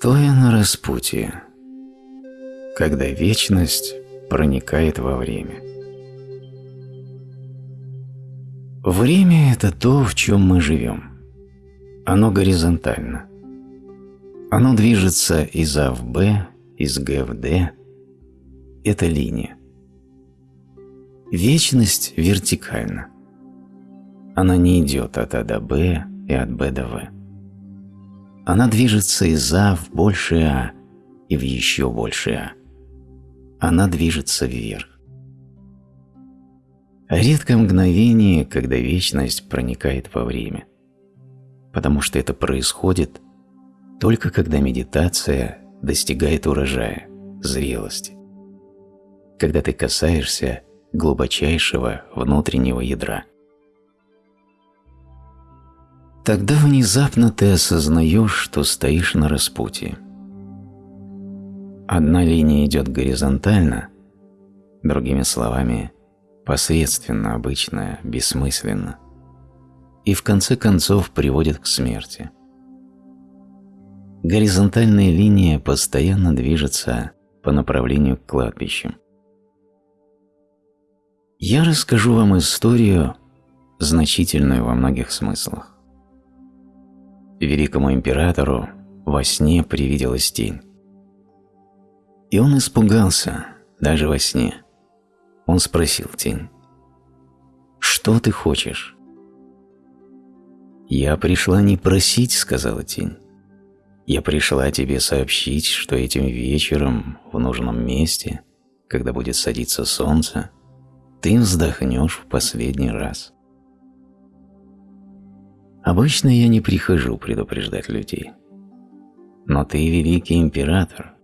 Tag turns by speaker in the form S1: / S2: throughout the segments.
S1: Стоя на распутье, когда вечность проникает во время. Время – это то, в чем мы живем. Оно горизонтально. Оно движется из А в Б, из Г в Д. Это линия. Вечность вертикальна. Она не идет от А до Б и от Б до В. Она движется из А в большее А и в еще большее А. Она движется вверх. Редко мгновение, когда вечность проникает во время, потому что это происходит только когда медитация достигает урожая, зрелости, когда ты касаешься глубочайшего внутреннего ядра. Тогда внезапно ты осознаешь, что стоишь на распутье. Одна линия идет горизонтально, другими словами, посредственно, обычно, бессмысленно, и в конце концов приводит к смерти. Горизонтальная линия постоянно движется по направлению к кладбищу. Я расскажу вам историю, значительную во многих смыслах. Великому императору во сне привиделась тень. И он испугался, даже во сне. Он спросил тень, «Что ты хочешь?» «Я пришла не просить», — сказала тень. «Я пришла тебе сообщить, что этим вечером в нужном месте, когда будет садиться солнце, ты вздохнешь в последний раз». Обычно я не прихожу предупреждать людей. Но ты великий император.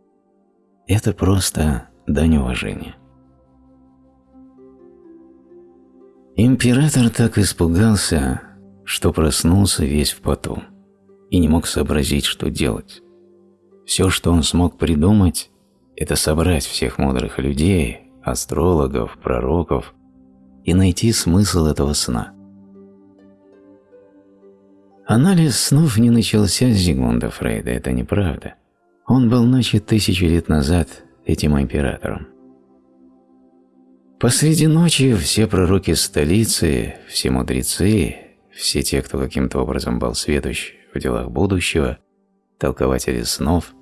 S1: Это просто дань уважения. Император так испугался, что проснулся весь в поту и не мог сообразить, что делать. Все, что он смог придумать, это собрать всех мудрых людей, астрологов, пророков и найти смысл этого сна. Анализ снов не начался с Зигмунда Фрейда, это неправда. Он был начат тысячу лет назад этим императором. Посреди ночи все пророки столицы, все мудрецы, все те, кто каким-то образом был сведущ в делах будущего, толкователи снов,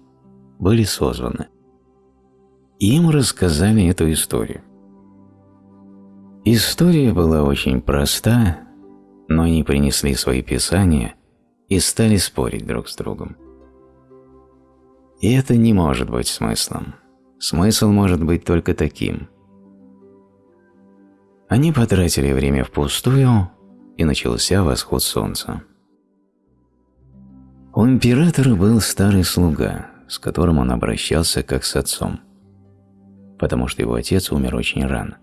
S1: были созваны. Им рассказали эту историю. История была очень проста, но они принесли свои писания и стали спорить друг с другом. И это не может быть смыслом. Смысл может быть только таким. Они потратили время впустую, и начался восход солнца. У императора был старый слуга, с которым он обращался как с отцом, потому что его отец умер очень рано.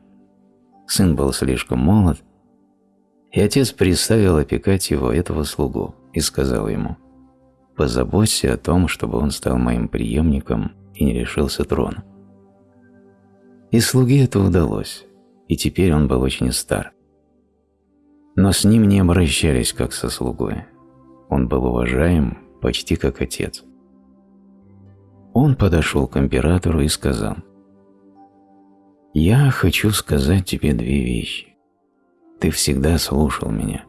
S1: Сын был слишком молод, и отец приставил опекать его, этого слугу, и сказал ему, «Позаботься о том, чтобы он стал моим преемником и не лишился трона». И слуге это удалось, и теперь он был очень стар. Но с ним не обращались как со слугой. Он был уважаем почти как отец. Он подошел к императору и сказал, «Я хочу сказать тебе две вещи. Ты всегда слушал меня.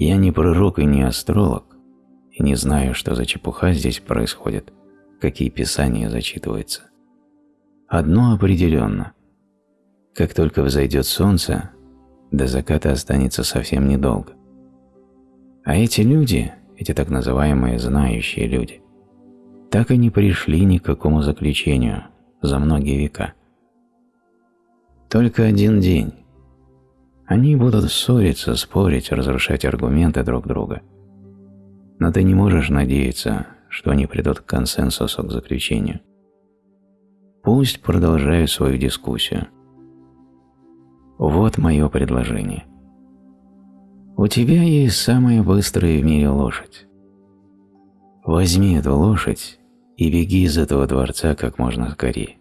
S1: Я не пророк и не астролог, и не знаю, что за чепуха здесь происходит, какие писания зачитываются. Одно определенно. Как только взойдет солнце, до заката останется совсем недолго. А эти люди, эти так называемые знающие люди, так и не пришли ни к какому заключению за многие века. Только один день, они будут ссориться, спорить, разрушать аргументы друг друга. Но ты не можешь надеяться, что они придут к консенсусу, к заключению. Пусть продолжают свою дискуссию. Вот мое предложение. У тебя есть самая быстрая в мире лошадь. Возьми эту лошадь и беги из этого дворца как можно скорее.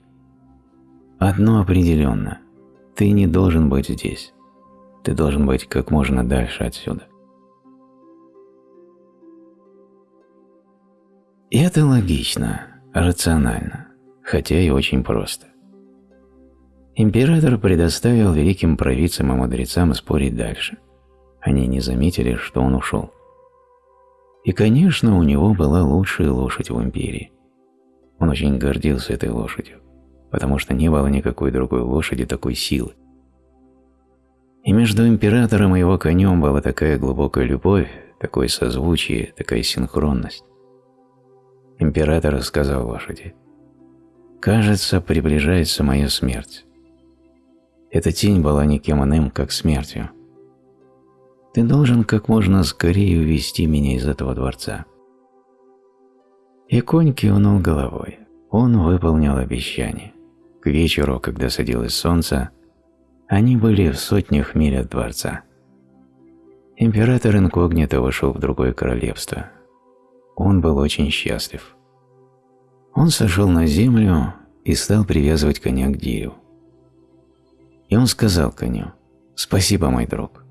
S1: Одно определенно – ты не должен быть здесь. Ты должен быть как можно дальше отсюда. И это логично, рационально, хотя и очень просто. Император предоставил великим провидцам и мудрецам спорить дальше. Они не заметили, что он ушел. И, конечно, у него была лучшая лошадь в империи. Он очень гордился этой лошадью, потому что не было никакой другой лошади такой силы. И между императором и его конем была такая глубокая любовь, такое созвучие, такая синхронность. Император сказал лошади, «Кажется, приближается моя смерть. Эта тень была никем иным, как смертью. Ты должен как можно скорее увести меня из этого дворца. И конь кивнул головой. Он выполнил обещание. К вечеру, когда садилось солнце, они были в сотнях миль от дворца. Император инкогнито вышел в другое королевство. Он был очень счастлив. Он сошел на землю и стал привязывать коня к дереву. И он сказал коню, «Спасибо, мой друг.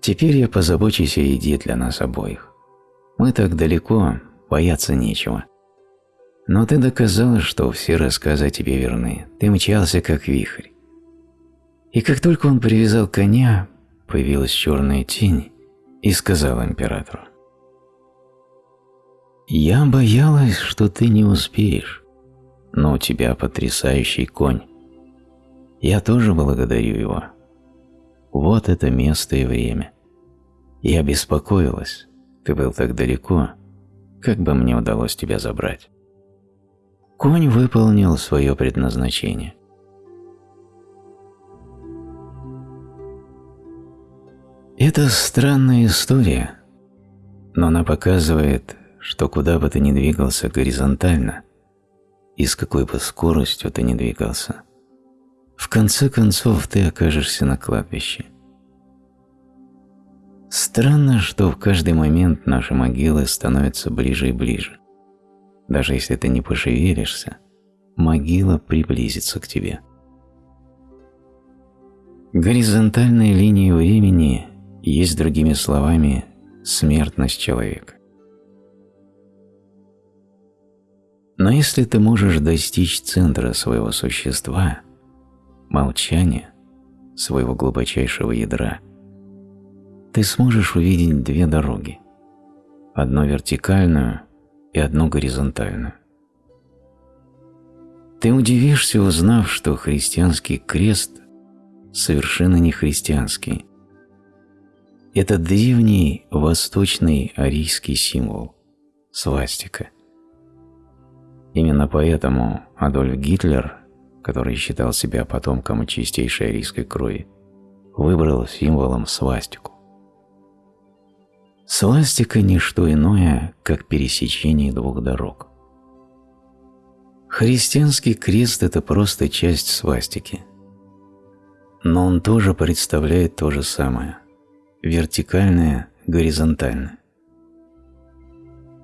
S1: Теперь я позабочусь о еде для нас обоих. Мы так далеко, бояться нечего. Но ты доказал, что все рассказы о тебе верны. Ты мчался, как вихрь. И как только он привязал коня, появилась черная тень и сказала императору, «Я боялась, что ты не успеешь, но у тебя потрясающий конь. Я тоже благодарю его. Вот это место и время. Я беспокоилась. Ты был так далеко. Как бы мне удалось тебя забрать? Конь выполнил свое предназначение. Это странная история, но она показывает, что куда бы ты ни двигался горизонтально, и с какой бы скоростью ты ни двигался – в конце концов ты окажешься на кладбище. Странно, что в каждый момент наши могилы становятся ближе и ближе. Даже если ты не пошевелишься, могила приблизится к тебе. Горизонтальная линия времени есть, другими словами, смертность человека. Но если ты можешь достичь центра своего существа – молчания, своего глубочайшего ядра, ты сможешь увидеть две дороги, одну вертикальную и одну горизонтальную. Ты удивишься, узнав, что христианский крест совершенно не христианский. Это древний восточный арийский символ – свастика. Именно поэтому Адольф Гитлер который считал себя потомком чистейшей арийской крови, выбрал символом свастику. Свастика – не что иное, как пересечение двух дорог. Христианский крест – это просто часть свастики. Но он тоже представляет то же самое – вертикальное, горизонтальное.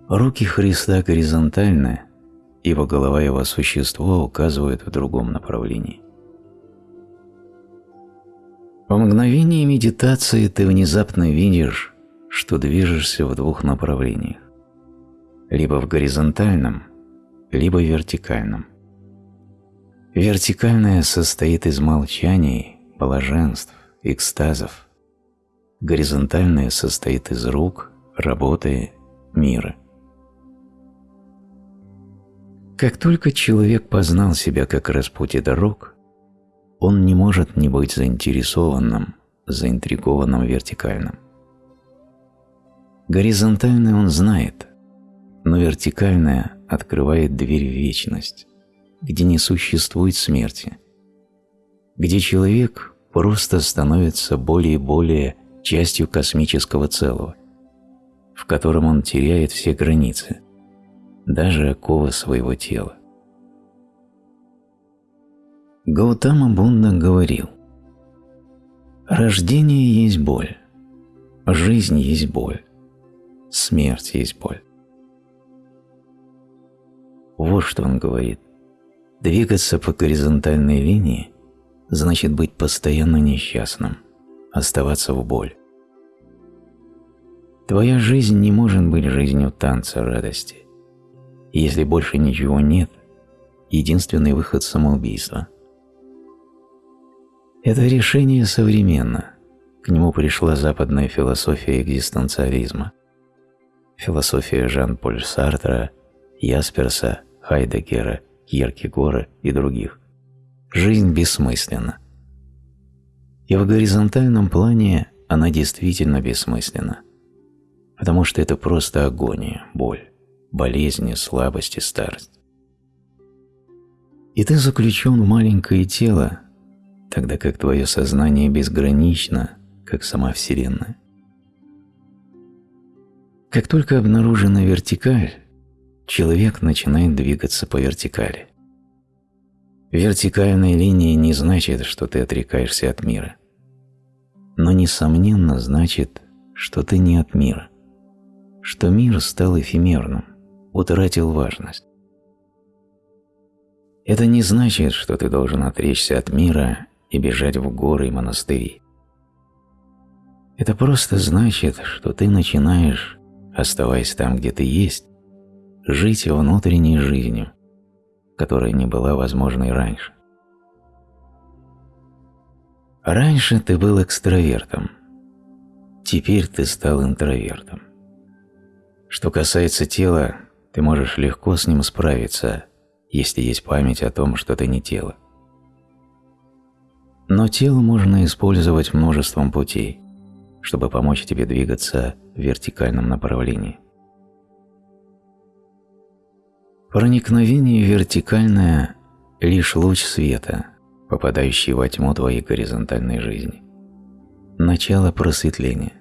S1: Руки Христа горизонтальные, его голова его существо указывают в другом направлении. В мгновение медитации ты внезапно видишь, что движешься в двух направлениях. Либо в горизонтальном, либо вертикальном. Вертикальное состоит из молчаний, блаженств, экстазов. Горизонтальное состоит из рук, работы, мира. Как только человек познал себя как распутье дорог, он не может не быть заинтересованным, заинтригованным вертикальным. Горизонтальное он знает, но вертикальное открывает дверь в вечность, где не существует смерти, где человек просто становится более и более частью космического целого, в котором он теряет все границы, даже оковы своего тела. Гаутама Бунда говорил, «Рождение есть боль, жизнь есть боль, смерть есть боль». Вот что он говорит. Двигаться по горизонтальной линии значит быть постоянно несчастным, оставаться в боль. Твоя жизнь не может быть жизнью танца радости если больше ничего нет, единственный выход – самоубийство. Это решение современно. К нему пришла западная философия экзистенциализма. Философия Жан-Поль Сартра, Ясперса, Хайдегера, Кьеркегора и других. Жизнь бессмысленна. И в горизонтальном плане она действительно бессмысленна, потому что это просто агония, боль, болезни, слабость и старость. И ты заключен в маленькое тело, тогда как твое сознание безгранично, как сама Вселенная. Как только обнаружена вертикаль, человек начинает двигаться по вертикали. Вертикальная линия не значит, что ты отрекаешься от мира. Но, несомненно, значит, что ты не от мира. Что мир стал эфемерным, утратил важность. Это не значит, что ты должен отречься от мира и бежать в горы и монастыри. Это просто значит, что ты начинаешь, оставаясь там, где ты есть, жить внутренней жизнью, которая не была возможной раньше. Раньше ты был экстравертом, теперь ты стал интровертом. Что касается тела, ты можешь легко с ним справиться, если есть память о том, что ты не тело. Но тело можно использовать множеством путей, чтобы помочь тебе двигаться в вертикальном направлении. Проникновение вертикальное – лишь луч света, попадающий во тьму твоей горизонтальной жизни. Начало просветления.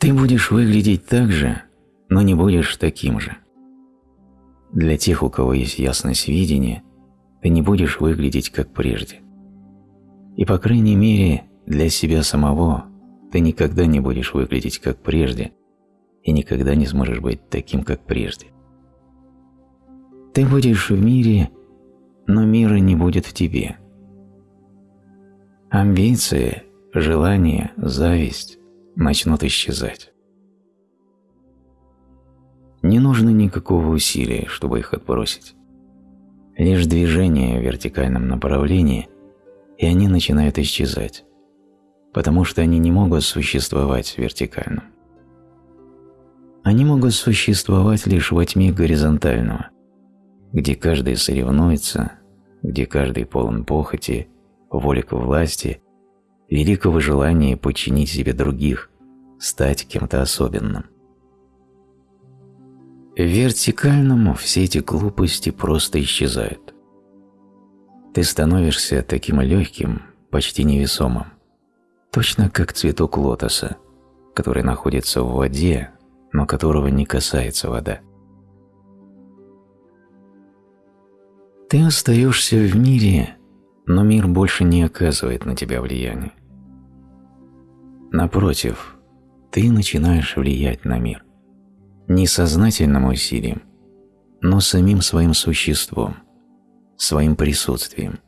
S1: Ты будешь выглядеть так же, но не будешь таким же. Для тех, у кого есть ясность видения, ты не будешь выглядеть как прежде. И по крайней мере, для себя самого ты никогда не будешь выглядеть как прежде и никогда не сможешь быть таким, как прежде. Ты будешь в мире, но мира не будет в тебе. Амбиции, желания, зависть начнут исчезать. Не нужно никакого усилия, чтобы их отбросить. Лишь движение в вертикальном направлении, и они начинают исчезать, потому что они не могут существовать вертикально. Они могут существовать лишь во тьме горизонтального, где каждый соревнуется, где каждый полон похоти, воли к власти, великого желания подчинить себе других, стать кем-то особенным. В вертикальном все эти глупости просто исчезают. Ты становишься таким легким, почти невесомым, точно как цветок лотоса, который находится в воде, но которого не касается вода. Ты остаешься в мире, но мир больше не оказывает на тебя влияния. Напротив, ты начинаешь влиять на мир. Не сознательным усилием, но самим своим существом, своим присутствием,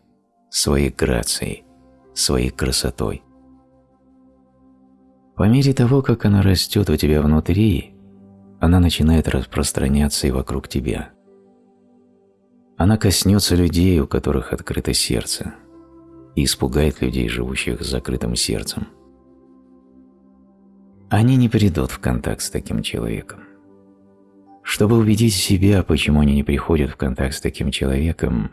S1: своей грацией, своей красотой. По мере того, как она растет у тебя внутри, она начинает распространяться и вокруг тебя – она коснется людей, у которых открыто сердце, и испугает людей, живущих с закрытым сердцем. Они не придут в контакт с таким человеком. Чтобы убедить себя, почему они не приходят в контакт с таким человеком,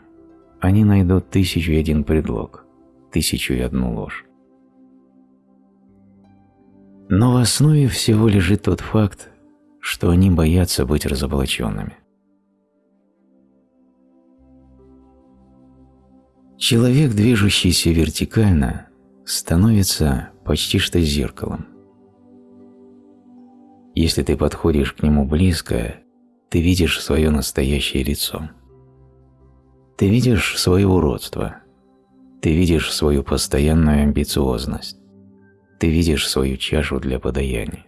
S1: они найдут тысячу и один предлог, тысячу и одну ложь. Но в основе всего лежит тот факт, что они боятся быть разоблаченными. Человек, движущийся вертикально, становится почти что зеркалом. Если ты подходишь к нему близко, ты видишь свое настоящее лицо. Ты видишь свое уродство. Ты видишь свою постоянную амбициозность. Ты видишь свою чашу для подаяния.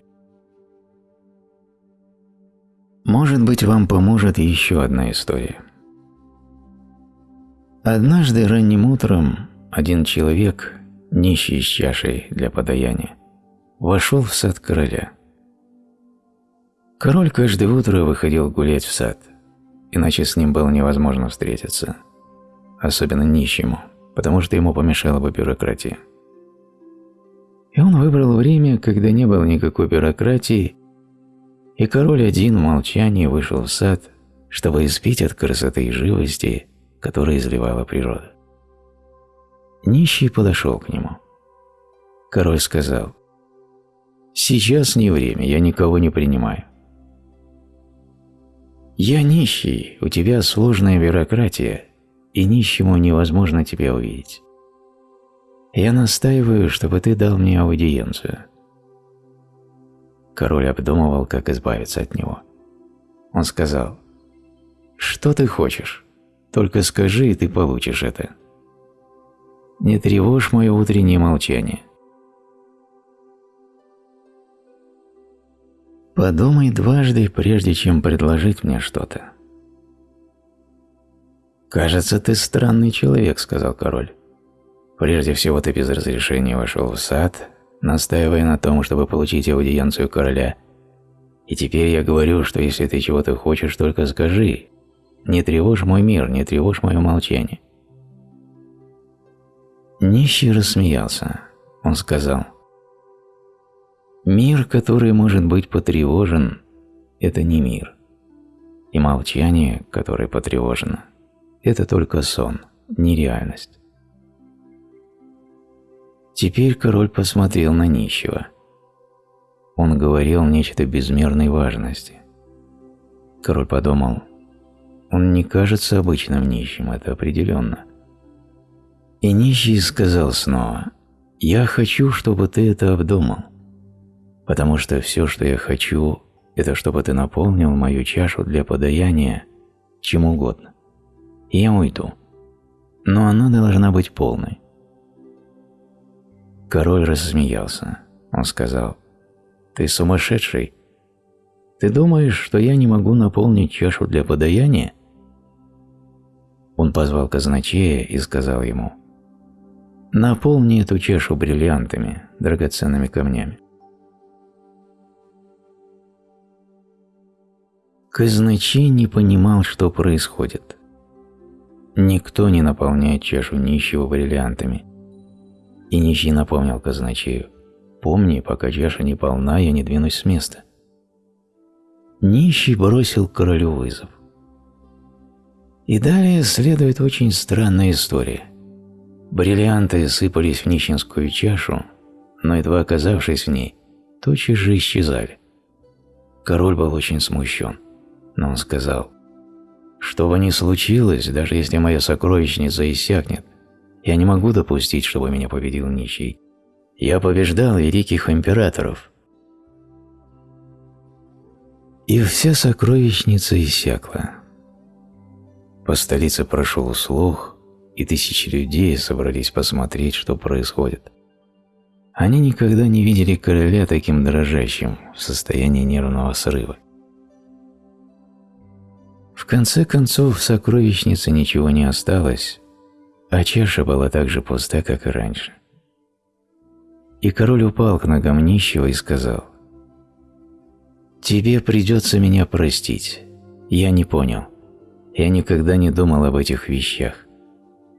S1: Может быть, вам поможет еще одна история. Однажды ранним утром один человек, нищий с чашей для подаяния, вошел в сад короля. Король каждое утро выходил гулять в сад, иначе с ним было невозможно встретиться, особенно нищему, потому что ему помешала бы бюрократия. И он выбрал время, когда не было никакой бюрократии, и король один в молчании вышел в сад, чтобы испить от красоты и живости, которые изливала природа. Нищий подошел к нему. Король сказал, «Сейчас не время, я никого не принимаю». «Я нищий, у тебя сложная бюрократия, и нищему невозможно тебя увидеть. Я настаиваю, чтобы ты дал мне аудиенцию». Король обдумывал, как избавиться от него. Он сказал, «Что ты хочешь? Только скажи, и ты получишь это. Не тревожь мое утреннее молчание». Подумай дважды, прежде чем предложить мне что-то. «Кажется, ты странный человек», — сказал король. «Прежде всего ты без разрешения вошел в сад, настаивая на том, чтобы получить аудиенцию короля. И теперь я говорю, что если ты чего-то хочешь, только скажи. Не тревожь мой мир, не тревожь мое молчание». Нищий рассмеялся. Он сказал, Мир, который может быть потревожен, это не мир. И молчание, которое потревожено, это только сон, не реальность. Теперь король посмотрел на нищего. Он говорил нечто безмерной важности. Король подумал, он не кажется обычным нищим, это определенно. И нищий сказал снова, «Я хочу, чтобы ты это обдумал потому что все, что я хочу, это чтобы ты наполнил мою чашу для подаяния чем угодно. И я уйду. Но она должна быть полной. Король рассмеялся. Он сказал, «Ты сумасшедший? Ты думаешь, что я не могу наполнить чашу для подаяния?» Он позвал казначея и сказал ему, «Наполни эту чашу бриллиантами, драгоценными камнями». Казначей не понимал, что происходит. Никто не наполняет чашу нищего бриллиантами. И нищий напомнил казначею, «Помни, пока чаша не полна, я не двинусь с места». Нищий бросил королю вызов. И далее следует очень странная история. Бриллианты сыпались в нищенскую чашу, но едва оказавшись в ней, тотчас же исчезали. Король был очень смущен. Но он сказал, «Что бы ни случилось, даже если моя сокровищница иссякнет, я не могу допустить, чтобы меня победил нищий. Я побеждал великих императоров». И вся сокровищница иссякла. По столице прошел слух, и тысячи людей собрались посмотреть, что происходит. Они никогда не видели короля таким дрожащим, в состоянии нервного срыва. В конце концов, в сокровищнице ничего не осталось, а чаша была так же пуста, как и раньше. И король упал к ногам нищего и сказал, «Тебе придется меня простить. Я не понял. Я никогда не думал об этих вещах.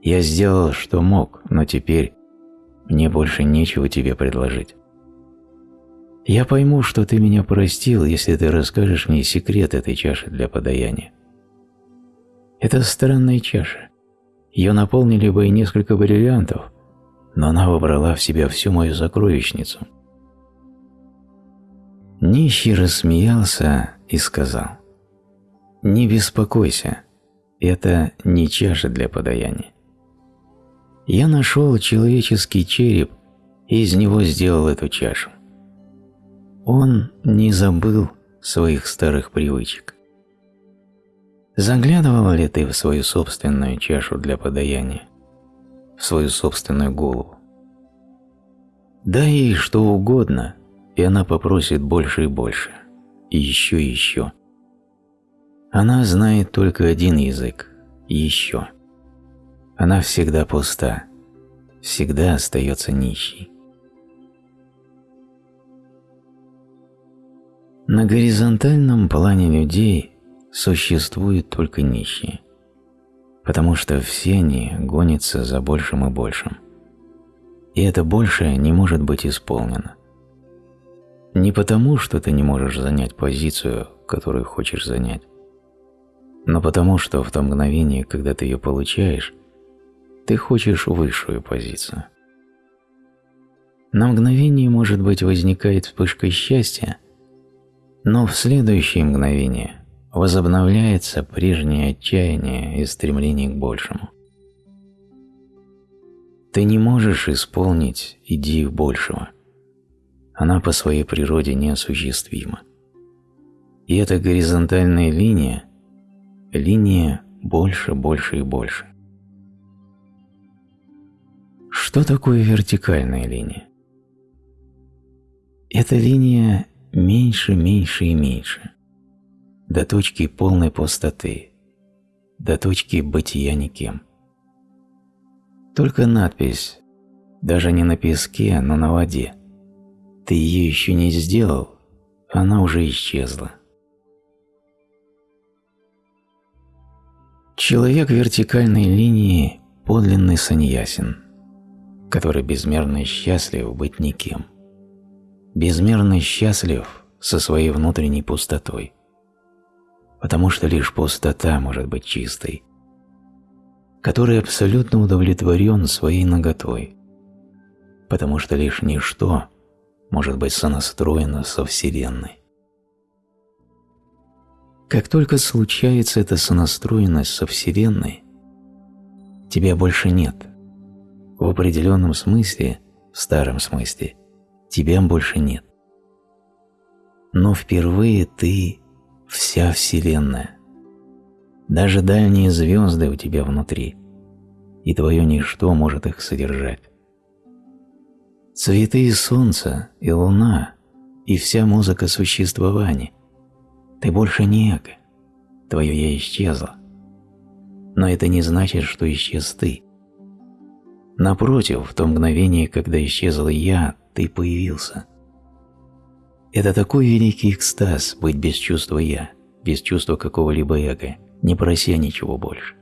S1: Я сделал, что мог, но теперь мне больше нечего тебе предложить. Я пойму, что ты меня простил, если ты расскажешь мне секрет этой чаши для подаяния. Это странная чаша. Ее наполнили бы и несколько бриллиантов, но она вобрала в себя всю мою сокровищницу. Нищий рассмеялся и сказал, «Не беспокойся, это не чаша для подаяния. Я нашел человеческий череп и из него сделал эту чашу. Он не забыл своих старых привычек. Заглядывал ли ты в свою собственную чашу для подаяния, в свою собственную голову? Дай ей что угодно, и она попросит больше и больше, и еще и еще. Она знает только один язык – еще. Она всегда пуста, всегда остается нищей. На горизонтальном плане людей существуют только нищие, потому что все они гонятся за большим и большим. И это большее не может быть исполнено. Не потому, что ты не можешь занять позицию, которую хочешь занять, но потому, что в то мгновение, когда ты ее получаешь, ты хочешь высшую позицию. На мгновение, может быть, возникает вспышка счастья, но в следующее мгновение возобновляется прежнее отчаяние и стремление к большему. Ты не можешь исполнить идею большего. Она по своей природе неосуществима. И эта горизонтальная линия – линия больше, больше и больше. Что такое вертикальная линия? Эта линия меньше, меньше и меньше, до точки полной пустоты, до точки бытия никем. Только надпись, даже не на песке, но на воде. Ты ее еще не сделал, она уже исчезла. Человек вертикальной линии – подлинный саньясин, который безмерно счастлив быть никем. Безмерно счастлив со своей внутренней пустотой, потому что лишь пустота может быть чистой – который абсолютно удовлетворен своей наготой, потому что лишь ничто может быть сонастроено со Вселенной. Как только случается эта сонастроенность со Вселенной, тебя больше нет. В определенном смысле, в старом смысле, тебя больше нет. Но впервые ты – вся Вселенная. Даже дальние звезды у тебя внутри, и твое ничто может их содержать. Цветы и солнце, и луна, и вся музыка существования. Ты больше не эго, твое «я» исчезло. Но это не значит, что исчез ты. Напротив, в то мгновение, когда исчезло «я», ты появился. Это такой великий экстаз быть без чувства «я», без чувства какого-либо эго – не прося ничего больше.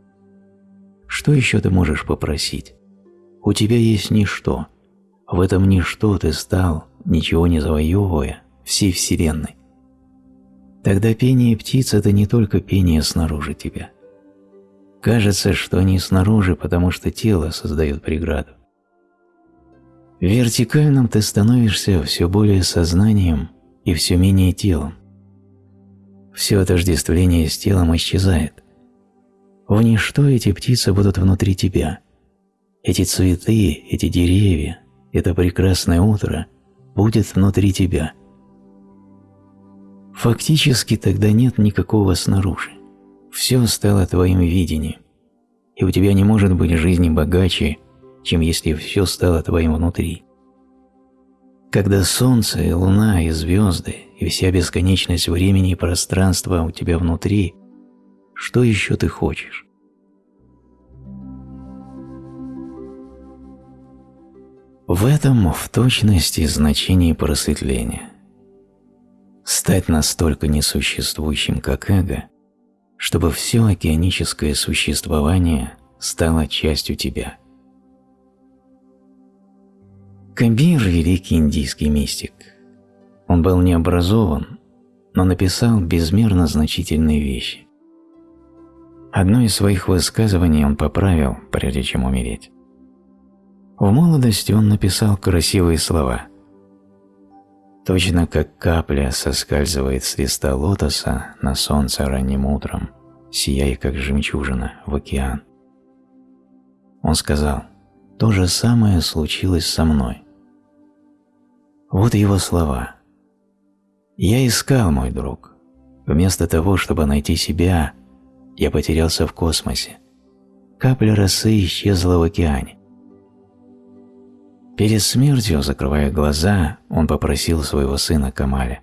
S1: Что еще ты можешь попросить? У тебя есть ничто. В этом ничто ты стал, ничего не завоевывая, всей Вселенной. Тогда пение птиц – это не только пение снаружи тебя. Кажется, что они снаружи, потому что тело создает преграду. В вертикальном ты становишься все более сознанием и все менее телом все отождествление с телом исчезает. В ничто эти птицы будут внутри тебя. Эти цветы, эти деревья, это прекрасное утро будет внутри тебя. Фактически тогда нет никакого снаружи. Все стало твоим видением, и у тебя не может быть жизни богаче, чем если все стало твоим внутри. Когда солнце и луна и звезды и вся бесконечность времени и пространства у тебя внутри, что еще ты хочешь? В этом в точности значение просветления. Стать настолько несуществующим, как эго, чтобы все океаническое существование стало частью тебя – Кабир – великий индийский мистик. Он был не образован, но написал безмерно значительные вещи. Одно из своих высказываний он поправил, прежде чем умереть. В молодости он написал красивые слова. Точно как капля соскальзывает с листа лотоса на солнце ранним утром, сияя как жемчужина в океан. Он сказал, то же самое случилось со мной. Вот его слова. «Я искал, мой друг. Вместо того, чтобы найти себя, я потерялся в космосе. Капля росы исчезла в океане. Перед смертью, закрывая глаза, он попросил своего сына Камаля.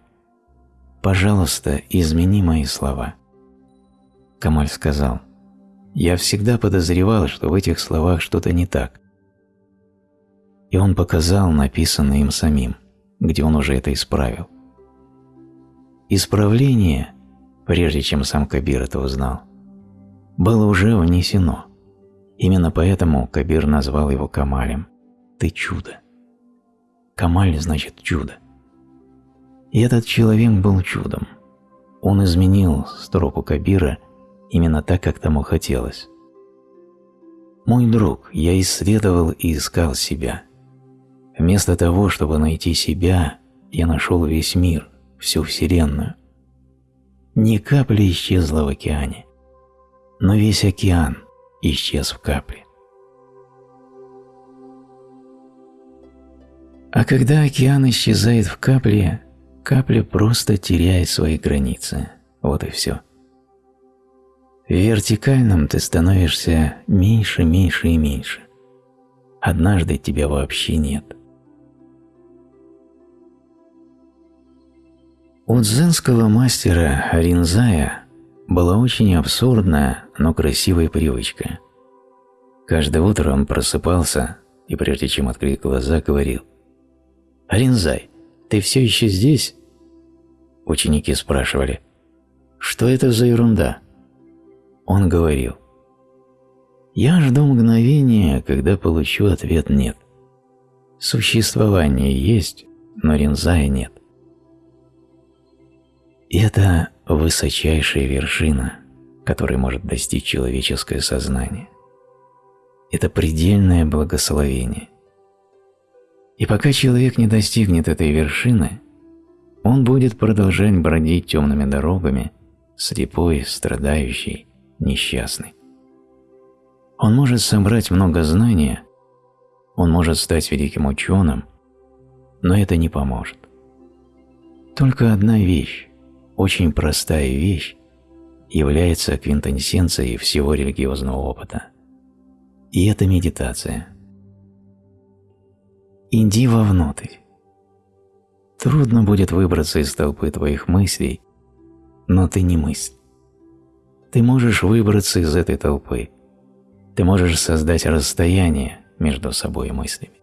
S1: «Пожалуйста, измени мои слова». Камаль сказал, «Я всегда подозревал, что в этих словах что-то не так». И он показал написанное им самим где он уже это исправил. Исправление, прежде чем сам Кабир это узнал, было уже внесено. Именно поэтому Кабир назвал его Камалем. Ты чудо. Камаль значит чудо. И этот человек был чудом. Он изменил строку Кабира именно так, как тому хотелось. Мой друг, я исследовал и искал себя. Вместо того, чтобы найти себя, я нашел весь мир, всю Вселенную. Ни капли исчезла в океане, но весь океан исчез в капле. А когда океан исчезает в капле, капля просто теряет свои границы. Вот и все. В вертикальном ты становишься меньше, меньше и меньше. Однажды тебя вообще нет. У дзенского мастера Ринзая была очень абсурдная, но красивая привычка. Каждое утро он просыпался и, прежде чем открыть глаза, говорил «Ринзай, ты все еще здесь?» Ученики спрашивали «Что это за ерунда?» Он говорил «Я жду мгновения, когда получу ответ «нет». Существование есть, но Ринзая нет. Это высочайшая вершина, которой может достичь человеческое сознание. Это предельное благословение. И пока человек не достигнет этой вершины, он будет продолжать бродить темными дорогами, слепой, страдающий, несчастный. Он может собрать много знания, он может стать великим ученым, но это не поможет. Только одна вещь очень простая вещь является квинтэссенцией всего религиозного опыта. И это медитация. Иди вовнутрь. Трудно будет выбраться из толпы твоих мыслей, но ты не мысль. Ты можешь выбраться из этой толпы. Ты можешь создать расстояние между собой и мыслями.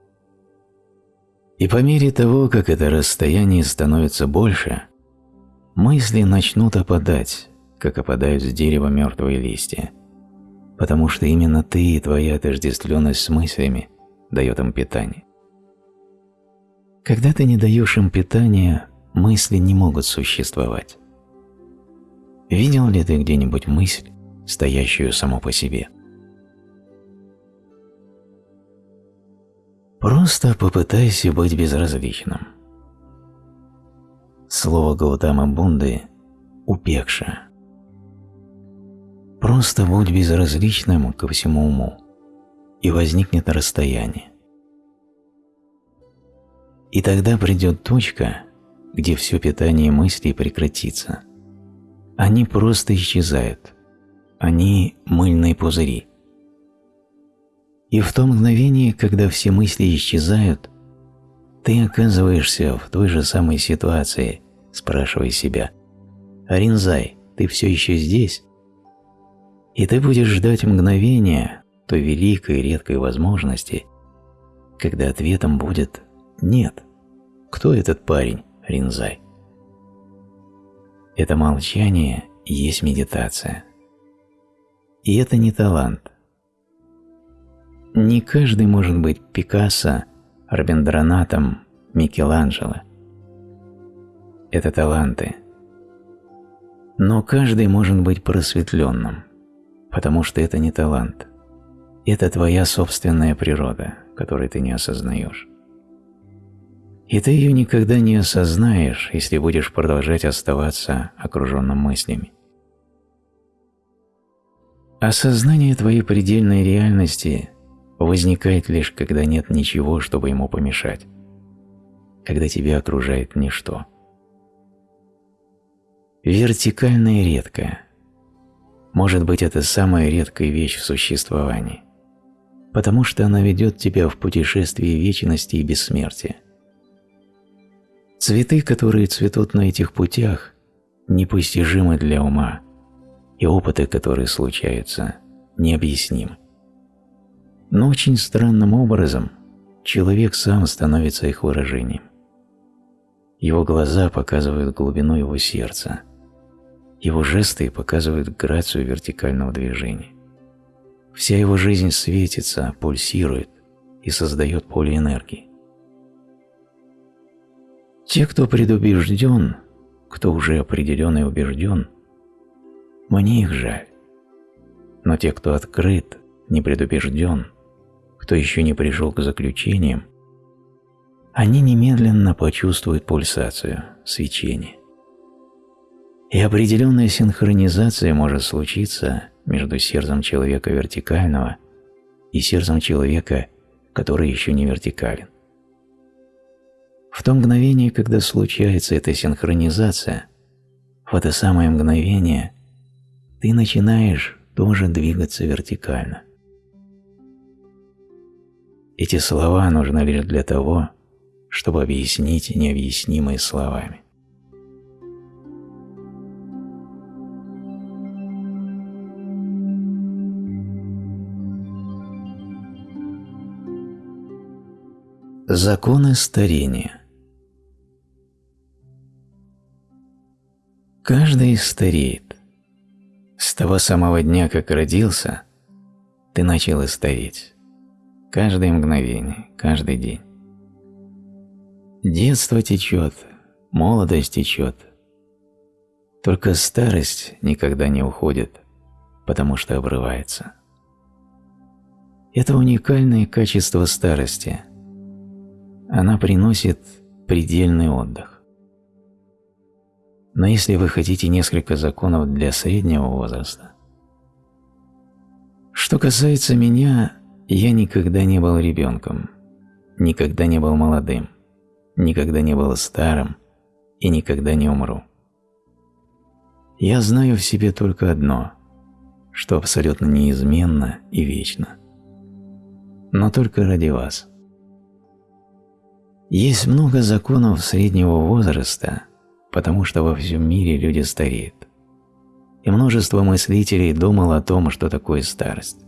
S1: И по мере того, как это расстояние становится больше, мысли начнут опадать, как опадают с дерева мертвые листья, потому что именно ты и твоя отождествленность с мыслями дает им питание. Когда ты не даешь им питания, мысли не могут существовать. Видел ли ты где-нибудь мысль, стоящую само по себе? Просто попытайся быть безразличным. Слово Гаутама Бунды «упекша». Просто будь безразличным ко всему уму, и возникнет расстояние. И тогда придет точка, где все питание мыслей прекратится. Они просто исчезают. Они – мыльные пузыри. И в то мгновение, когда все мысли исчезают – ты оказываешься в той же самой ситуации, спрашивая себя, «Аринзай, ты все еще здесь?» И ты будешь ждать мгновения той великой редкой возможности, когда ответом будет «нет». Кто этот парень, Ринзай? Это молчание есть медитация. И это не талант. Не каждый может быть Пикассо – Рабиндранатом, Микеланджело. Это таланты. Но каждый может быть просветленным, потому что это не талант. Это твоя собственная природа, которую ты не осознаешь. И ты ее никогда не осознаешь, если будешь продолжать оставаться окруженным мыслями. Осознание твоей предельной реальности возникает лишь когда нет ничего, чтобы ему помешать, когда тебя окружает ничто. Вертикальная редкая. Может быть, это самая редкая вещь в существовании, потому что она ведет тебя в путешествие вечности и бессмертия. Цветы, которые цветут на этих путях, непостижимы для ума, и опыты, которые случаются, необъяснимы. Но очень странным образом человек сам становится их выражением. Его глаза показывают глубину его сердца. Его жесты показывают грацию вертикального движения. Вся его жизнь светится, пульсирует и создает поле энергии. Те, кто предубежден, кто уже определен и убежден, мне их жаль. Но те, кто открыт, не предубежден, кто еще не пришел к заключениям, они немедленно почувствуют пульсацию, свечение. И определенная синхронизация может случиться между сердцем человека вертикального и сердцем человека, который еще не вертикален. В то мгновение, когда случается эта синхронизация, в это самое мгновение ты начинаешь тоже двигаться вертикально. Эти слова нужны лишь для того, чтобы объяснить необъяснимые словами. Законы старения Каждый стареет. С того самого дня, как родился, ты начал стареть. Каждое мгновение, каждый день. Детство течет, молодость течет. Только старость никогда не уходит, потому что обрывается. Это уникальное качество старости. Она приносит предельный отдых. Но если вы хотите несколько законов для среднего возраста... Что касается меня, я никогда не был ребенком, никогда не был молодым, никогда не был старым и никогда не умру. Я знаю в себе только одно, что абсолютно неизменно и вечно. Но только ради вас. Есть много законов среднего возраста, потому что во всем мире люди стареют. И множество мыслителей думало о том, что такое старость.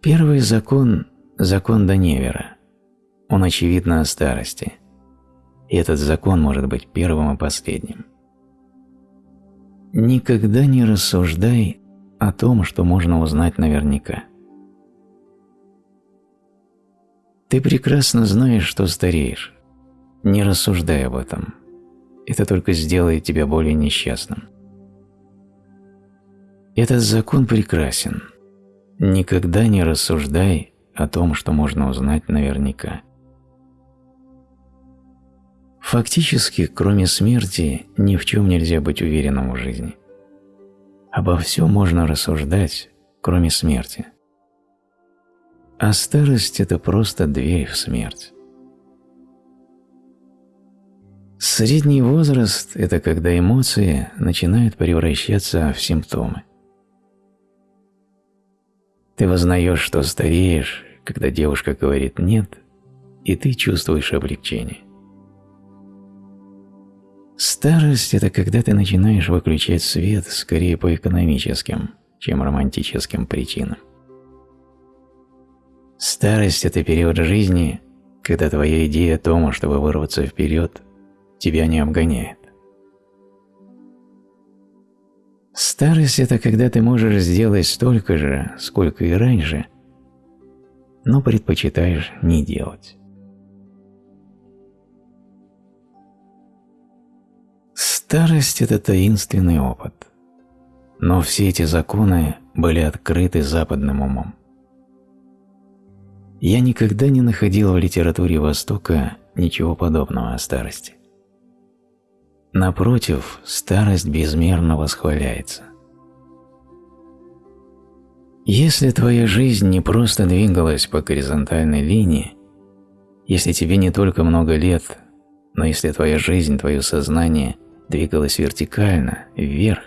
S1: Первый закон – закон Даневера. Он очевидно о старости. И этот закон может быть первым и последним. Никогда не рассуждай о том, что можно узнать наверняка. Ты прекрасно знаешь, что стареешь, не рассуждай об этом. Это только сделает тебя более несчастным. Этот закон прекрасен. Никогда не рассуждай о том, что можно узнать наверняка. Фактически, кроме смерти, ни в чем нельзя быть уверенным в жизни. Обо всем можно рассуждать, кроме смерти. А старость – это просто дверь в смерть. Средний возраст – это когда эмоции начинают превращаться в симптомы. Ты вознаешь, что стареешь, когда девушка говорит «нет», и ты чувствуешь облегчение. Старость – это когда ты начинаешь выключать свет скорее по экономическим, чем романтическим причинам. Старость – это период жизни, когда твоя идея о том, чтобы вырваться вперед, тебя не обгоняет. Старость – это когда ты можешь сделать столько же, сколько и раньше, но предпочитаешь не делать. Старость – это таинственный опыт, но все эти законы были открыты западным умом. Я никогда не находил в литературе Востока ничего подобного о старости. Напротив, старость безмерно восхваляется. Если твоя жизнь не просто двигалась по горизонтальной линии, если тебе не только много лет, но если твоя жизнь, твое сознание двигалось вертикально, вверх,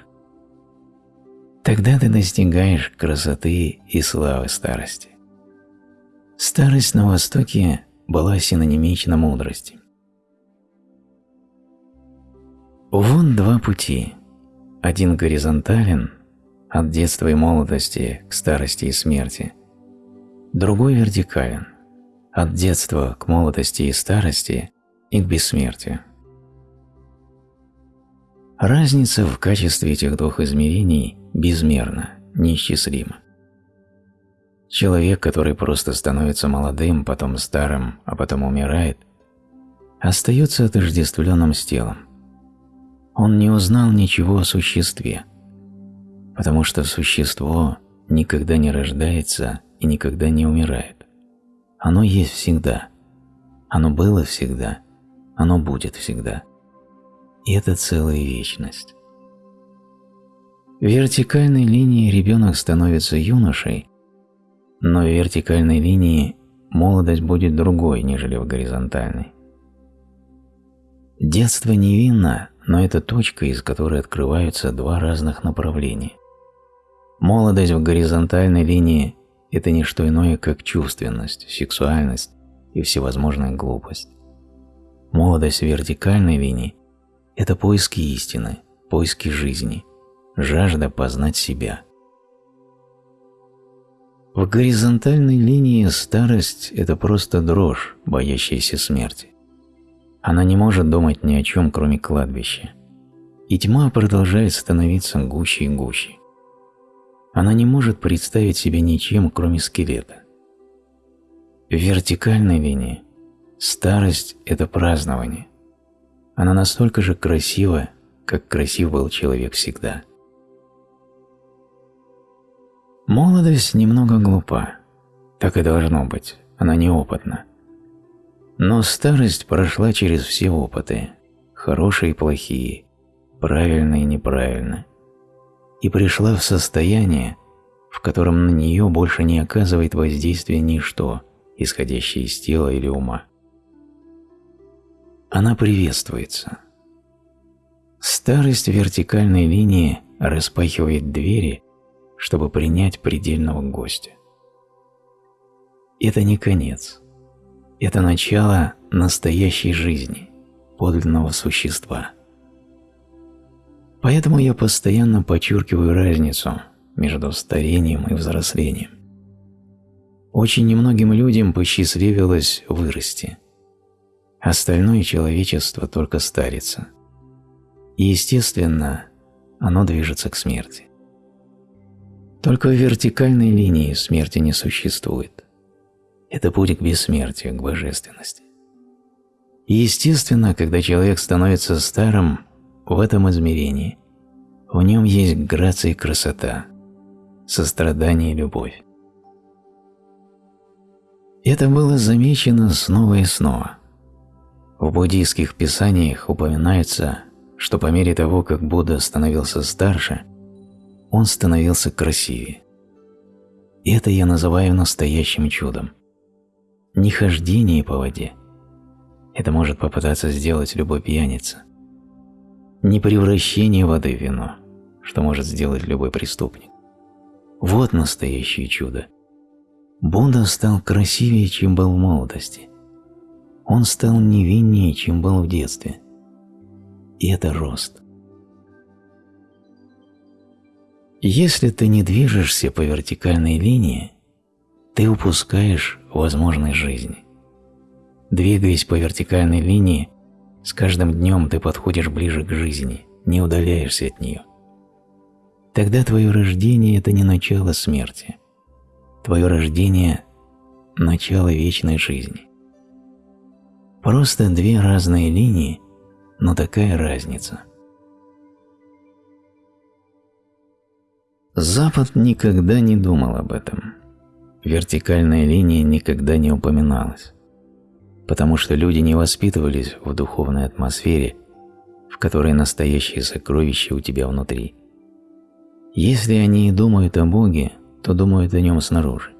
S1: тогда ты достигаешь красоты и славы старости. Старость на Востоке была синонимична мудрости. Вон два пути. Один горизонтален, от детства и молодости к старости и смерти. Другой вертикален, от детства к молодости и старости и к бессмертию. Разница в качестве этих двух измерений безмерна, неисчислима. Человек, который просто становится молодым, потом старым, а потом умирает, остается отождествленным с телом. Он не узнал ничего о существе, потому что существо никогда не рождается и никогда не умирает. Оно есть всегда. Оно было всегда. Оно будет всегда. И это целая вечность. В вертикальной линии ребенок становится юношей, но в вертикальной линии молодость будет другой, нежели в горизонтальной. Детство невинно, но это точка, из которой открываются два разных направления. Молодость в горизонтальной линии – это не что иное, как чувственность, сексуальность и всевозможная глупость. Молодость в вертикальной линии – это поиски истины, поиски жизни, жажда познать себя. В горизонтальной линии старость – это просто дрожь, боящаяся смерти. Она не может думать ни о чем, кроме кладбища. И тьма продолжает становиться гуще и гуще. Она не может представить себе ничем, кроме скелета. В вертикальной линии старость – это празднование. Она настолько же красива, как красив был человек всегда. Молодость немного глупа. Так и должно быть, она неопытна. Но старость прошла через все опыты, хорошие и плохие, правильные и неправильные, и пришла в состояние, в котором на нее больше не оказывает воздействия ничто, исходящее из тела или ума. Она приветствуется. Старость вертикальной линии распахивает двери, чтобы принять предельного гостя. Это не конец – это начало настоящей жизни, подлинного существа. Поэтому я постоянно подчеркиваю разницу между старением и взрослением. Очень немногим людям посчастливилось вырасти. Остальное человечество только старится. И, естественно, оно движется к смерти. Только в вертикальной линии смерти не существует это путь к бессмертию, к божественности. И естественно, когда человек становится старым в этом измерении, в нем есть грация и красота, сострадание и любовь. Это было замечено снова и снова. В буддийских писаниях упоминается, что по мере того, как Будда становился старше, он становился красивее. Это я называю настоящим чудом не хождение по воде. Это может попытаться сделать любой пьяница. Не превращение воды в вино, что может сделать любой преступник. Вот настоящее чудо. Будда стал красивее, чем был в молодости. Он стал невиннее, чем был в детстве. И это рост. Если ты не движешься по вертикальной линии, ты упускаешь возможность жизни. Двигаясь по вертикальной линии, с каждым днем ты подходишь ближе к жизни, не удаляешься от нее. Тогда твое рождение – это не начало смерти. Твое рождение – начало вечной жизни. Просто две разные линии, но такая разница. Запад никогда не думал об этом вертикальная линия никогда не упоминалась, потому что люди не воспитывались в духовной атмосфере, в которой настоящее сокровище у тебя внутри. Если они и думают о Боге, то думают о нем снаружи.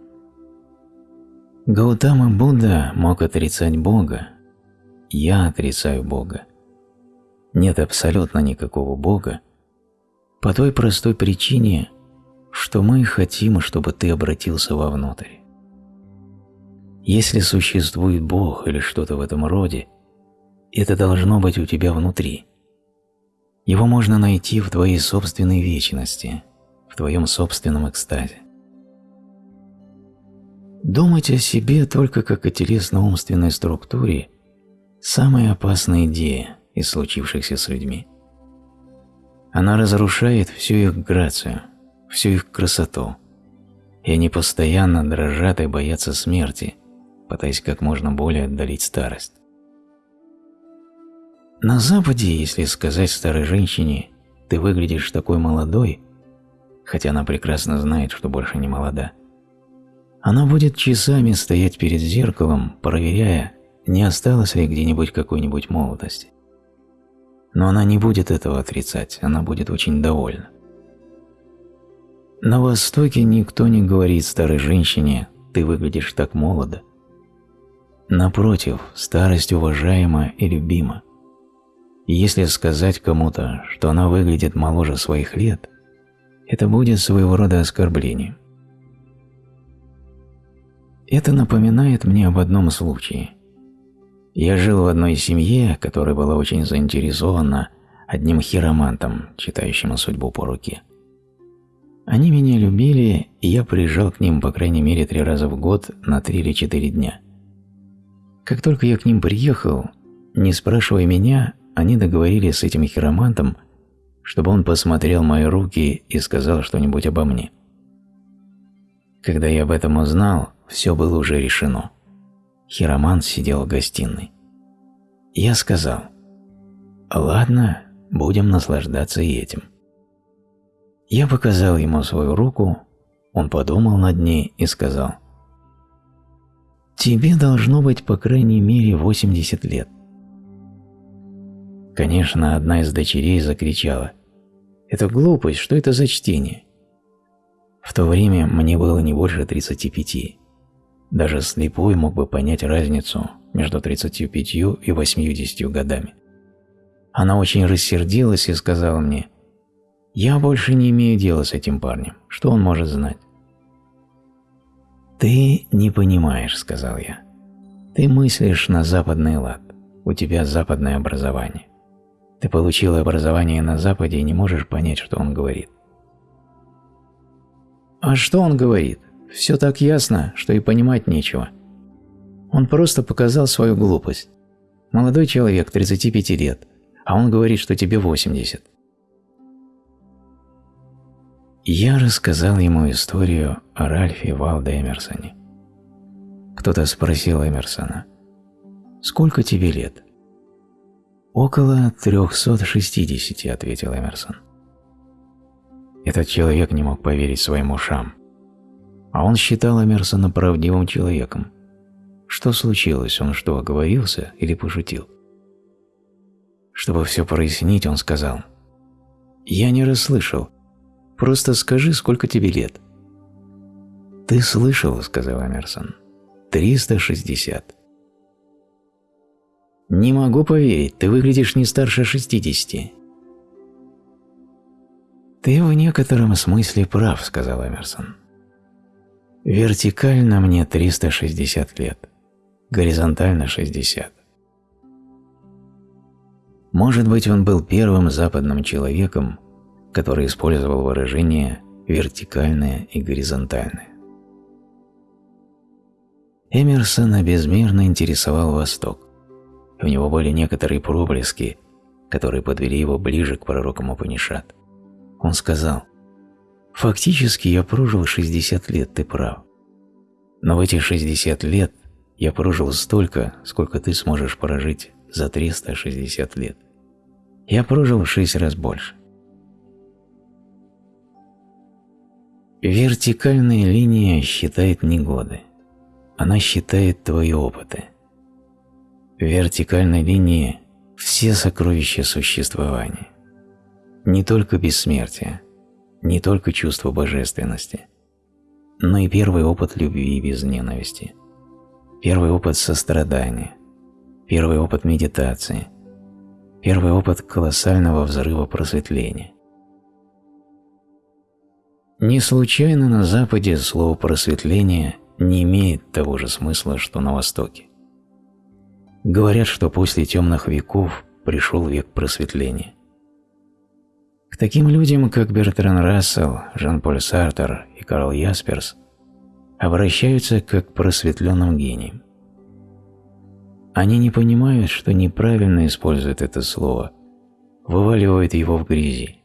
S1: Гаутама Будда мог отрицать Бога. Я отрицаю Бога. Нет абсолютно никакого Бога по той простой причине, что мы хотим, чтобы ты обратился вовнутрь. Если существует Бог или что-то в этом роде, это должно быть у тебя внутри. Его можно найти в твоей собственной вечности, в твоем собственном экстазе. Думать о себе только как о телесно-умственной структуре – самая опасная идея из случившихся с людьми. Она разрушает всю их грацию, всю их красоту, и они постоянно дрожат и боятся смерти, пытаясь как можно более отдалить старость. На Западе, если сказать старой женщине «ты выглядишь такой молодой», хотя она прекрасно знает, что больше не молода, она будет часами стоять перед зеркалом, проверяя, не осталось ли где-нибудь какой-нибудь молодости. Но она не будет этого отрицать, она будет очень довольна. На Востоке никто не говорит старой женщине «ты выглядишь так молодо». Напротив, старость уважаема и любима. Если сказать кому-то, что она выглядит моложе своих лет, это будет своего рода оскорблением. Это напоминает мне об одном случае. Я жил в одной семье, которая была очень заинтересована одним хиромантом, читающим судьбу по руке. Они меня любили, и я приезжал к ним по крайней мере три раза в год на три или четыре дня. Как только я к ним приехал, не спрашивая меня, они договорились с этим хиромантом, чтобы он посмотрел мои руки и сказал что-нибудь обо мне. Когда я об этом узнал, все было уже решено. Хиромант сидел в гостиной. Я сказал, «Ладно, будем наслаждаться и этим». Я показал ему свою руку, он подумал над ней и сказал, «Тебе должно быть по крайней мере 80 лет». Конечно, одна из дочерей закричала, «Это глупость, что это за чтение?» В то время мне было не больше 35. Даже слепой мог бы понять разницу между 35 и 80 годами. Она очень рассердилась и сказала мне, «Я больше не имею дела с этим парнем. Что он может знать?» «Ты не понимаешь», — сказал я. «Ты мыслишь на западный лад. У тебя западное образование. Ты получил образование на Западе и не можешь понять, что он говорит». «А что он говорит?» Все так ясно, что и понимать нечего. Он просто показал свою глупость. Молодой человек, 35 лет, а он говорит, что тебе 80. Я рассказал ему историю о Ральфе Валде Эмерсоне. Кто-то спросил Эмерсона, «Сколько тебе лет?» «Около 360», — ответил Эмерсон. Этот человек не мог поверить своим ушам. А он считал Эмерсона правдивым человеком. Что случилось? Он что, оговорился или пошутил? Чтобы все прояснить, он сказал, «Я не расслышал. Просто скажи, сколько тебе лет». «Ты слышал», — сказал Эмерсон, — «360». «Не могу поверить, ты выглядишь не старше шестидесяти». «Ты в некотором смысле прав», — сказал Эмерсон. Вертикально мне 360 лет, горизонтально 60. Может быть, он был первым западным человеком, который использовал выражение «вертикальное» и «горизонтальное». Эмерсона безмерно интересовал Восток. У него были некоторые проблески, которые подвели его ближе к пророкам Упанишат. Он сказал – Фактически я прожил 60 лет, ты прав. Но в эти 60 лет я прожил столько, сколько ты сможешь прожить за 360 лет. Я прожил в 6 раз больше. Вертикальная линия считает не годы. Она считает твои опыты. В вертикальной линии все сокровища существования. Не только бессмертие, не только чувство божественности, но и первый опыт любви без ненависти, первый опыт сострадания, первый опыт медитации, первый опыт колоссального взрыва просветления. Не случайно на Западе слово «просветление» не имеет того же смысла, что на Востоке. Говорят, что после темных веков пришел век просветления. Таким людям, как Бертран Рассел, Жан-Поль Сартер и Карл Ясперс, обращаются как к просветленным гениям. Они не понимают, что неправильно используют это слово, вываливают его в грязи.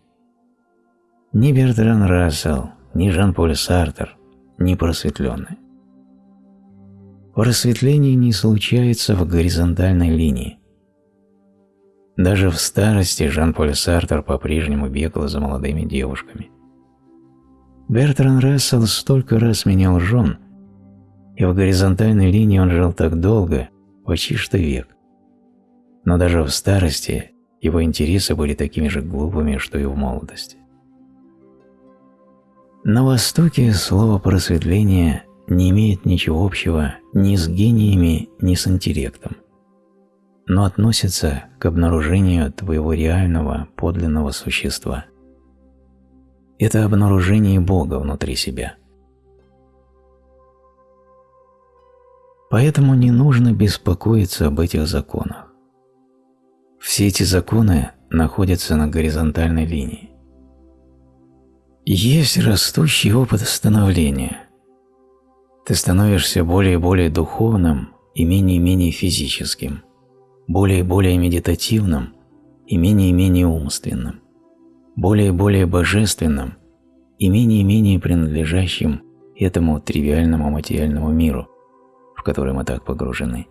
S1: Ни Бертран Рассел, ни Жан-Поль Сартер не просветленные. Просветление не случается в горизонтальной линии. Даже в старости Жан-Поль Сартер по-прежнему бегал за молодыми девушками. Бертран Рассел столько раз менял жен, и в горизонтальной линии он жил так долго, почти что век. Но даже в старости его интересы были такими же глупыми, что и в молодости. На Востоке слово «просветление» не имеет ничего общего ни с гениями, ни с интеллектом, но относится к обнаружению твоего реального, подлинного существа. Это обнаружение Бога внутри себя. Поэтому не нужно беспокоиться об этих законах. Все эти законы находятся на горизонтальной линии. Есть растущий опыт становления – ты становишься более и более духовным и менее и менее физическим, более и более медитативным и менее и менее умственным, более и более божественным и менее и менее принадлежащим этому тривиальному материальному миру, в который мы так погружены.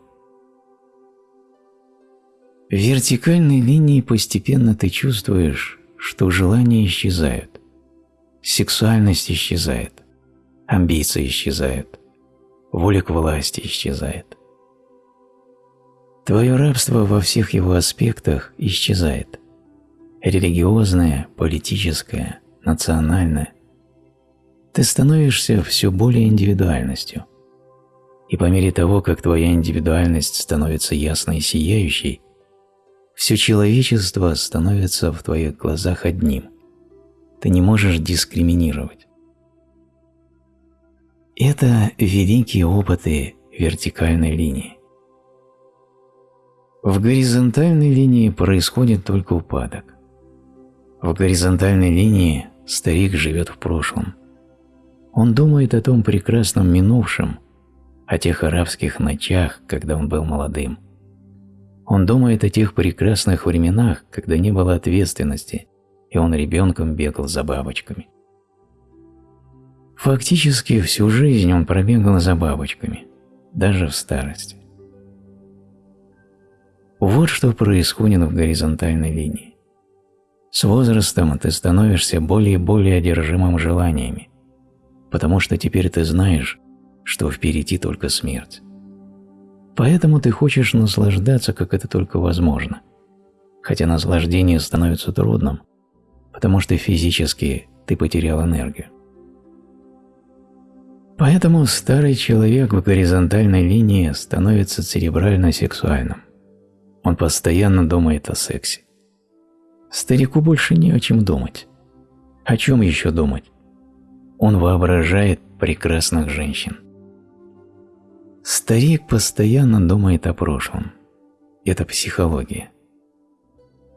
S1: В вертикальной линии постепенно ты чувствуешь, что желания исчезают, сексуальность исчезает, амбиции исчезают, воля к власти исчезает. Твое рабство во всех его аспектах исчезает. Религиозное, политическое, национальное. Ты становишься все более индивидуальностью. И по мере того, как твоя индивидуальность становится ясной и сияющей, все человечество становится в твоих глазах одним. Ты не можешь дискриминировать. Это великие опыты вертикальной линии. В горизонтальной линии происходит только упадок. В горизонтальной линии старик живет в прошлом. Он думает о том прекрасном минувшем, о тех арабских ночах, когда он был молодым. Он думает о тех прекрасных временах, когда не было ответственности, и он ребенком бегал за бабочками. Фактически всю жизнь он пробегал за бабочками, даже в старости. Вот что происходит в горизонтальной линии. С возрастом ты становишься более и более одержимым желаниями, потому что теперь ты знаешь, что впереди только смерть. Поэтому ты хочешь наслаждаться, как это только возможно, хотя наслаждение становится трудным, потому что физически ты потерял энергию. Поэтому старый человек в горизонтальной линии становится церебрально-сексуальным. Он постоянно думает о сексе. Старику больше не о чем думать. О чем еще думать? Он воображает прекрасных женщин. Старик постоянно думает о прошлом. Это психология.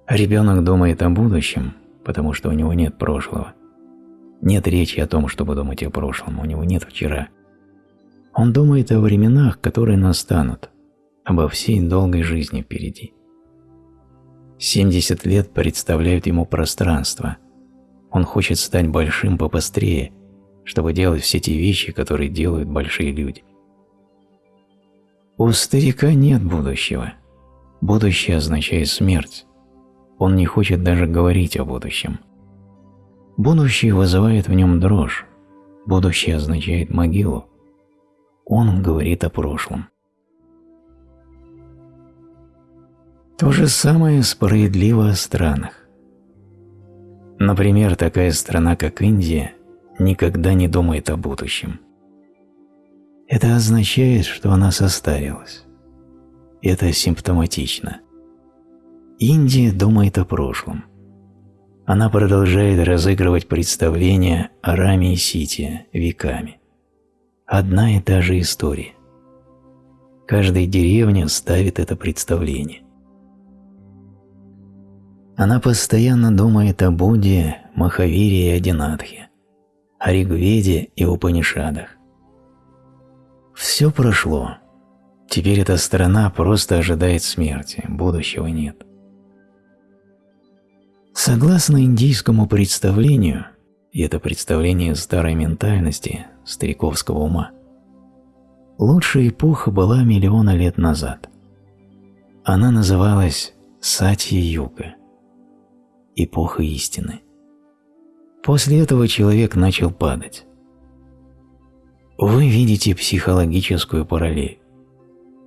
S1: ребенок думает о будущем, потому что у него нет прошлого. Нет речи о том, чтобы думать о прошлом, у него нет вчера. Он думает о временах, которые настанут, обо всей долгой жизни впереди. 70 лет представляют ему пространство. Он хочет стать большим побыстрее, чтобы делать все те вещи, которые делают большие люди. У старика нет будущего. Будущее означает смерть. Он не хочет даже говорить о будущем. Будущее вызывает в нем дрожь. Будущее означает могилу. Он говорит о прошлом. То же самое справедливо о странах. Например, такая страна, как Индия, никогда не думает о будущем. Это означает, что она состарилась. Это симптоматично. Индия думает о прошлом. Она продолжает разыгрывать представления о Раме и Сите веками. Одна и та же история. Каждая деревня ставит это представление. Она постоянно думает о Будде, Махавире и Адинатхе, о Ригведе и Упанишадах. Все прошло. Теперь эта страна просто ожидает смерти, будущего нет. Согласно индийскому представлению, и это представление старой ментальности, стариковского ума, лучшая эпоха была миллиона лет назад. Она называлась Сатья-юга, эпоха истины. После этого человек начал падать. Вы видите психологическую параллель.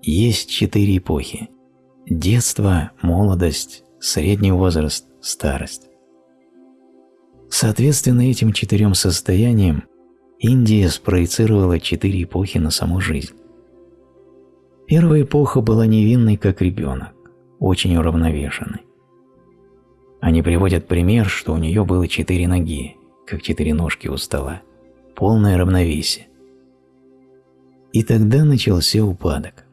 S1: Есть четыре эпохи – детство, молодость, средний возраст, старость. Соответственно этим четырем состояниям Индия спроецировала четыре эпохи на саму жизнь. Первая эпоха была невинной, как ребенок, очень уравновешенной. Они приводят пример, что у нее было четыре ноги, как четыре ножки у стола, полное равновесие. И тогда начался упадок.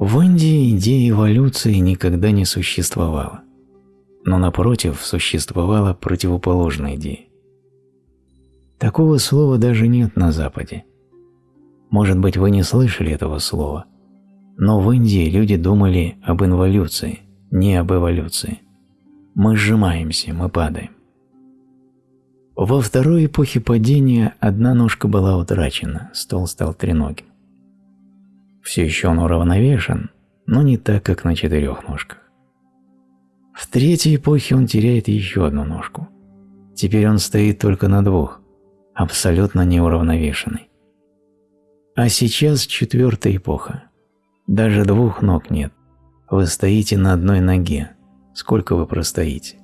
S1: В Индии идея эволюции никогда не существовала, но напротив существовала противоположная идея. Такого слова даже нет на Западе. Может быть, вы не слышали этого слова, но в Индии люди думали об инволюции, не об эволюции. Мы сжимаемся, мы падаем. Во второй эпохе падения одна ножка была утрачена, стол стал треногим. Все еще он уравновешен, но не так, как на четырех ножках. В третьей эпохе он теряет еще одну ножку. Теперь он стоит только на двух, абсолютно неуравновешенный. А сейчас четвертая эпоха. Даже двух ног нет. Вы стоите на одной ноге. Сколько вы простоите?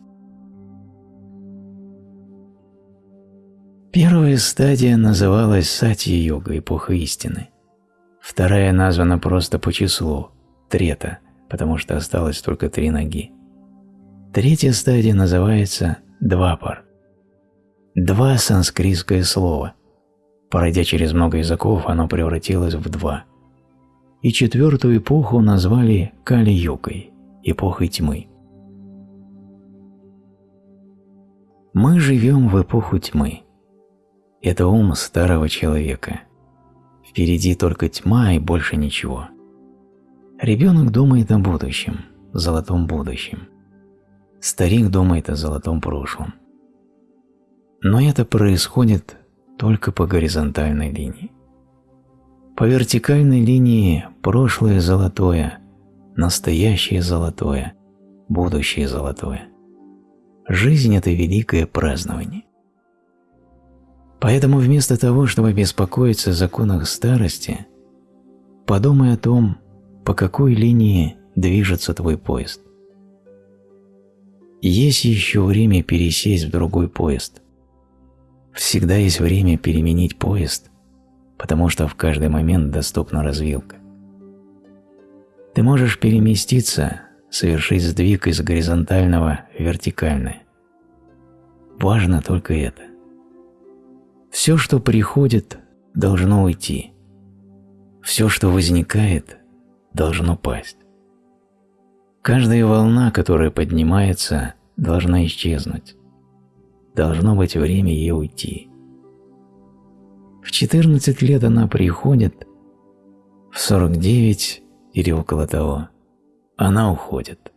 S1: Первая стадия называлась Сати-йога, эпоха истины. Вторая названа просто по числу – Трета, потому что осталось только три ноги. Третья стадия называется Двапар. Два – санскритское слово. Пройдя через много языков, оно превратилось в два. И четвертую эпоху назвали Кали-югой – эпохой тьмы. Мы живем в эпоху тьмы. Это ум старого человека. Впереди только тьма и больше ничего. Ребенок думает о будущем, золотом будущем. Старик думает о золотом прошлом. Но это происходит только по горизонтальной линии. По вертикальной линии прошлое золотое, настоящее золотое, будущее золотое. Жизнь – это великое празднование. Поэтому вместо того, чтобы беспокоиться о законах старости, подумай о том, по какой линии движется твой поезд. Есть еще время пересесть в другой поезд. Всегда есть время переменить поезд, потому что в каждый момент доступна развилка. Ты можешь переместиться, совершить сдвиг из горизонтального в вертикальное. Важно только это. Все, что приходит, должно уйти. Все, что возникает, должно пасть. Каждая волна, которая поднимается, должна исчезнуть. Должно быть время ей уйти. В 14 лет она приходит, в 49 или около того она уходит.